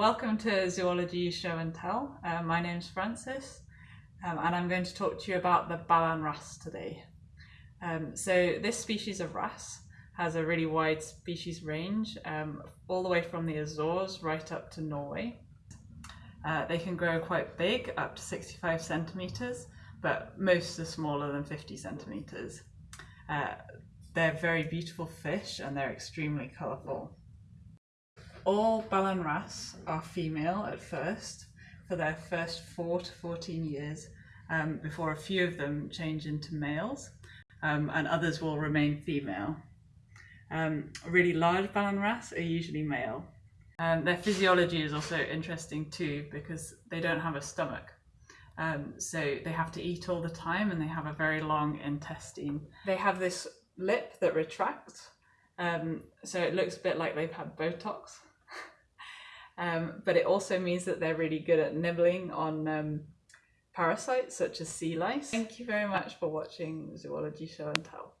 to Zoology Show and Tell. Uh, my name's Frances um, and I'm going to talk to you about the Ballan wrasse today. Um, so this species of wrasse has a really wide species range um, all the way from the Azores right up to Norway. Uh, they can grow quite big, up to 65 centimetres, but most are smaller than 50 centimetres. Uh, they're very beautiful fish and they're extremely colourful. All Ballan wrasse are female at first for their first 4 to 14 years um, before a few of them change into males um, and others will remain female. Um, really large Ballan wrasse are usually male. Um, their physiology is also interesting too because they don't have a stomach. Um, so they have to eat all the time and they have a very long intestine. They have this lip that retracts, um, so it looks a bit like they've had Botox. Um, but it also means that they're really good at nibbling on um, parasites such as sea lice. Thank you very much for watching Zoology Show and Tell.